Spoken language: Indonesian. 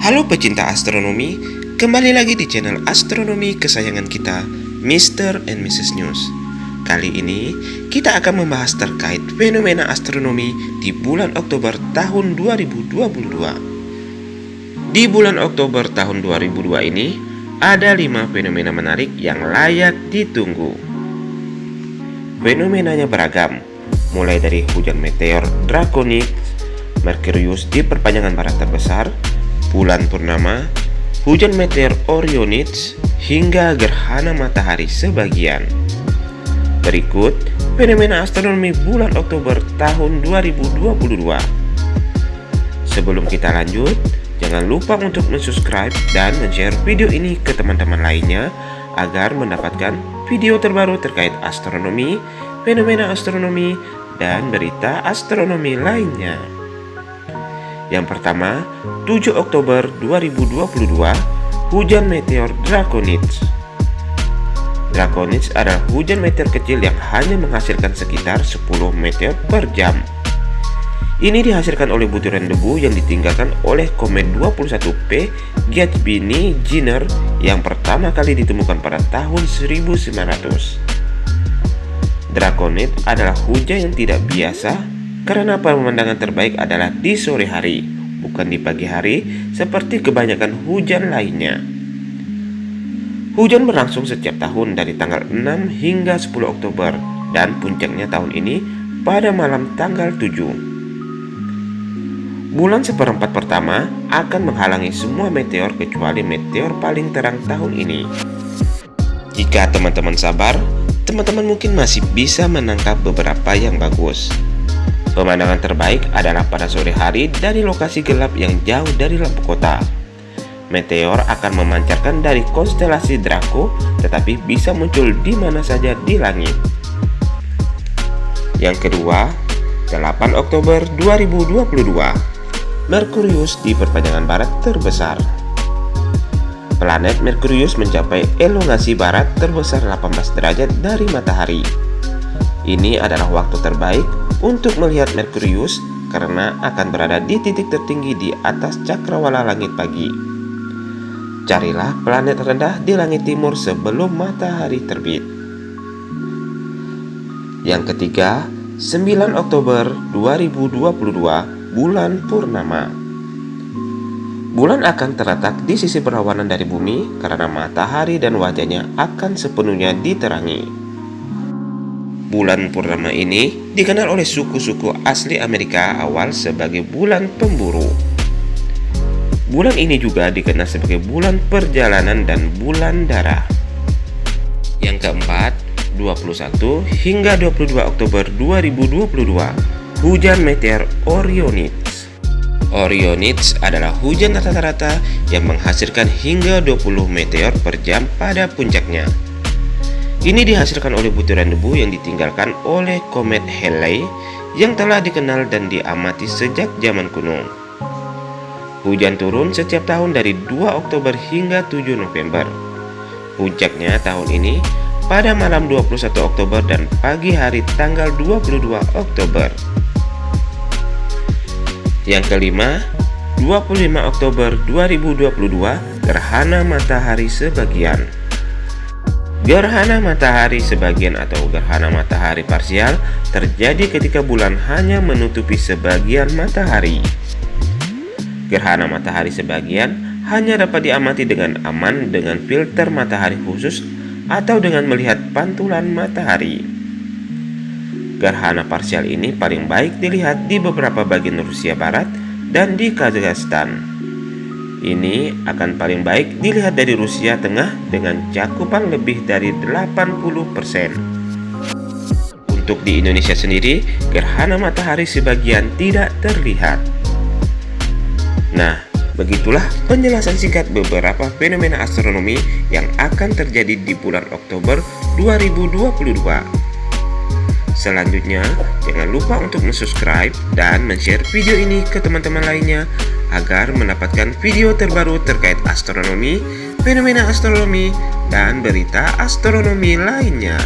Halo pecinta astronomi, kembali lagi di channel astronomi kesayangan kita, Mr. and Mrs. News. Kali ini, kita akan membahas terkait fenomena astronomi di bulan Oktober tahun 2022. Di bulan Oktober tahun 2002 ini, ada lima fenomena menarik yang layak ditunggu. Fenomenanya beragam, mulai dari hujan meteor drakonik, Merkurius di perpanjangan barat terbesar, bulan purnama, hujan meteor Orionid, hingga gerhana matahari sebagian. Berikut fenomena astronomi bulan Oktober tahun 2022. Sebelum kita lanjut, jangan lupa untuk subscribe dan share video ini ke teman-teman lainnya agar mendapatkan video terbaru terkait astronomi, fenomena astronomi, dan berita astronomi lainnya. Yang pertama, 7 Oktober 2022, hujan meteor Draconid. Draconid adalah hujan meteor kecil yang hanya menghasilkan sekitar 10 meteor per jam. Ini dihasilkan oleh butiran debu yang ditinggalkan oleh komet 21P Giacchini Jenner yang pertama kali ditemukan pada tahun 1900. Draconid adalah hujan yang tidak biasa karena pemandangan terbaik adalah di sore hari, bukan di pagi hari seperti kebanyakan hujan lainnya. Hujan berlangsung setiap tahun dari tanggal 6 hingga 10 Oktober dan puncaknya tahun ini pada malam tanggal 7. Bulan seperempat pertama akan menghalangi semua meteor kecuali meteor paling terang tahun ini. Jika teman-teman sabar, teman-teman mungkin masih bisa menangkap beberapa yang bagus. Pemandangan terbaik adalah pada sore hari dari lokasi gelap yang jauh dari lampu kota meteor akan memancarkan dari konstelasi Draco tetapi bisa muncul di mana saja di langit. Yang kedua, 8 Oktober 2022, Merkurius di perpanjangan barat terbesar. Planet Merkurius mencapai elongasi barat terbesar 18 derajat dari matahari. Ini adalah waktu terbaik untuk melihat Merkurius karena akan berada di titik tertinggi di atas cakrawala langit pagi. Carilah planet rendah di langit timur sebelum matahari terbit. Yang ketiga, 9 Oktober 2022, bulan purnama. Bulan akan terletak di sisi berlawanan dari bumi karena matahari dan wajahnya akan sepenuhnya diterangi. Bulan purnama ini dikenal oleh suku-suku asli Amerika awal sebagai bulan pemburu. Bulan ini juga dikenal sebagai bulan perjalanan dan bulan darah. Yang keempat, 21 hingga 22 Oktober 2022, hujan meteor Orionids. Orionids adalah hujan rata-rata yang menghasilkan hingga 20 meteor per jam pada puncaknya. Ini dihasilkan oleh butiran debu yang ditinggalkan oleh komet Halley yang telah dikenal dan diamati sejak zaman kuno. Hujan turun setiap tahun dari 2 Oktober hingga 7 November. Puncaknya tahun ini pada malam 21 Oktober dan pagi hari tanggal 22 Oktober. Yang kelima, 25 Oktober 2022, gerhana matahari sebagian. Gerhana matahari sebagian atau gerhana matahari parsial terjadi ketika bulan hanya menutupi sebagian matahari. Gerhana matahari sebagian hanya dapat diamati dengan aman dengan filter matahari khusus atau dengan melihat pantulan matahari. Gerhana parsial ini paling baik dilihat di beberapa bagian Rusia Barat dan di Kazakhstan. Ini akan paling baik dilihat dari Rusia Tengah dengan cakupan lebih dari 80%. Untuk di Indonesia sendiri, gerhana matahari sebagian tidak terlihat. Nah, begitulah penjelasan singkat beberapa fenomena astronomi yang akan terjadi di bulan Oktober 2022. Selanjutnya, jangan lupa untuk subscribe dan share video ini ke teman-teman lainnya agar mendapatkan video terbaru terkait astronomi, fenomena astronomi, dan berita astronomi lainnya.